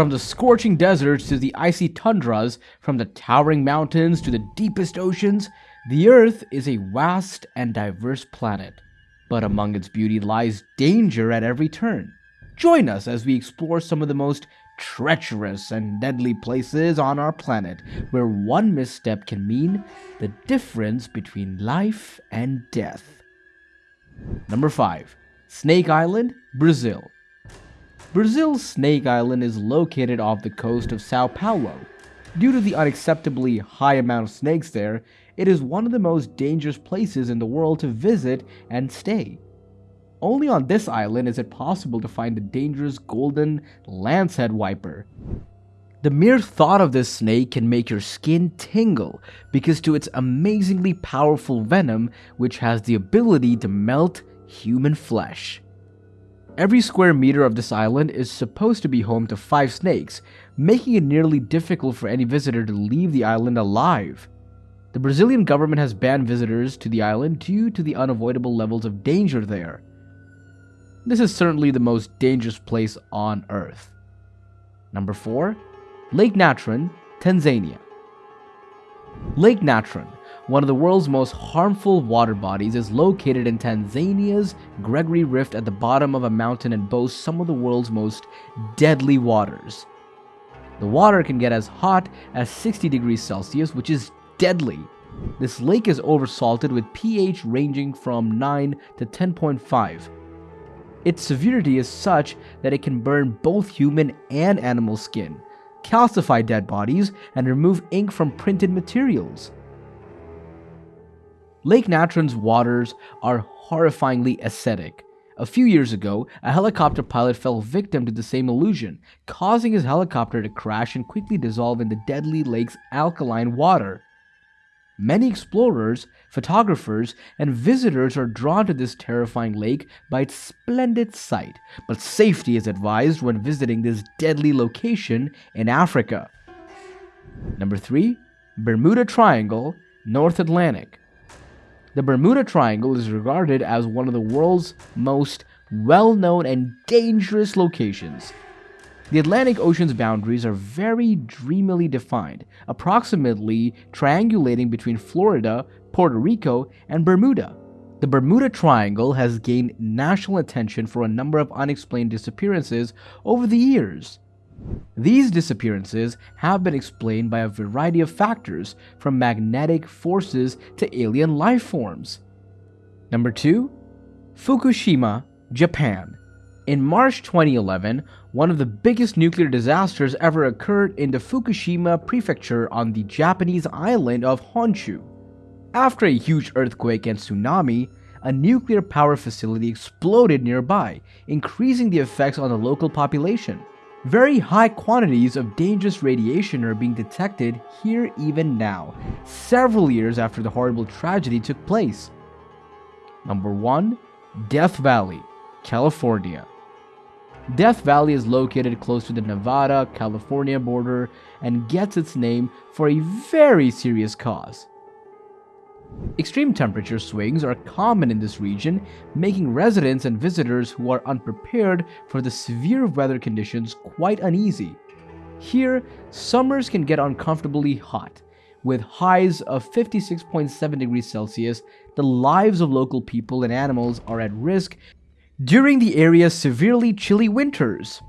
From the scorching deserts to the icy tundras, from the towering mountains to the deepest oceans, the Earth is a vast and diverse planet. But among its beauty lies danger at every turn. Join us as we explore some of the most treacherous and deadly places on our planet, where one misstep can mean the difference between life and death. Number 5. Snake Island, Brazil. Brazil's Snake Island is located off the coast of Sao Paulo. Due to the unacceptably high amount of snakes there, it is one of the most dangerous places in the world to visit and stay. Only on this island is it possible to find the dangerous golden lancehead viper. The mere thought of this snake can make your skin tingle because to its amazingly powerful venom which has the ability to melt human flesh. Every square meter of this island is supposed to be home to five snakes, making it nearly difficult for any visitor to leave the island alive. The Brazilian government has banned visitors to the island due to the unavoidable levels of danger there. This is certainly the most dangerous place on Earth. Number 4. Lake Natron, Tanzania. Lake Natron, one of the world's most harmful water bodies, is located in Tanzania's Gregory Rift at the bottom of a mountain and boasts some of the world's most deadly waters. The water can get as hot as 60 degrees Celsius, which is deadly. This lake is oversalted with pH ranging from 9 to 10.5. Its severity is such that it can burn both human and animal skin, calcify dead bodies, and remove ink from printed materials. Lake Natron's waters are horrifyingly acidic. A few years ago, a helicopter pilot fell victim to the same illusion, causing his helicopter to crash and quickly dissolve in the deadly lake's alkaline water. Many explorers, photographers, and visitors are drawn to this terrifying lake by its splendid sight, but safety is advised when visiting this deadly location in Africa. Number 3. Bermuda Triangle, North Atlantic. The Bermuda Triangle is regarded as one of the world's most well-known and dangerous locations. The Atlantic Ocean's boundaries are very dreamily defined, approximately triangulating between Florida, Puerto Rico, and Bermuda. The Bermuda Triangle has gained national attention for a number of unexplained disappearances over the years. These disappearances have been explained by a variety of factors, from magnetic forces to alien life forms. Number 2. Fukushima, Japan. In March 2011, one of the biggest nuclear disasters ever occurred in the Fukushima prefecture on the Japanese island of Honshu. After a huge earthquake and tsunami, a nuclear power facility exploded nearby, increasing the effects on the local population. Very high quantities of dangerous radiation are being detected here even now, several years after the horrible tragedy took place. Number 1. Death Valley, California. Death Valley is located close to the Nevada-California border and gets its name for a very serious cause. Extreme temperature swings are common in this region, making residents and visitors who are unprepared for the severe weather conditions quite uneasy. Here, summers can get uncomfortably hot. With highs of 56.7 degrees Celsius, the lives of local people and animals are at risk during the area's severely chilly winters.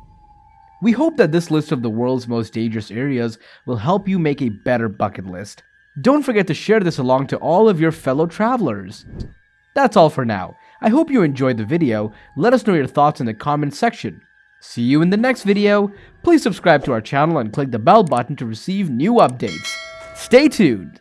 We hope that this list of the world's most dangerous areas will help you make a better bucket list. Don't forget to share this along to all of your fellow travelers. That's all for now. I hope you enjoyed the video. Let us know your thoughts in the comments section. See you in the next video. Please subscribe to our channel and click the bell button to receive new updates. Stay tuned.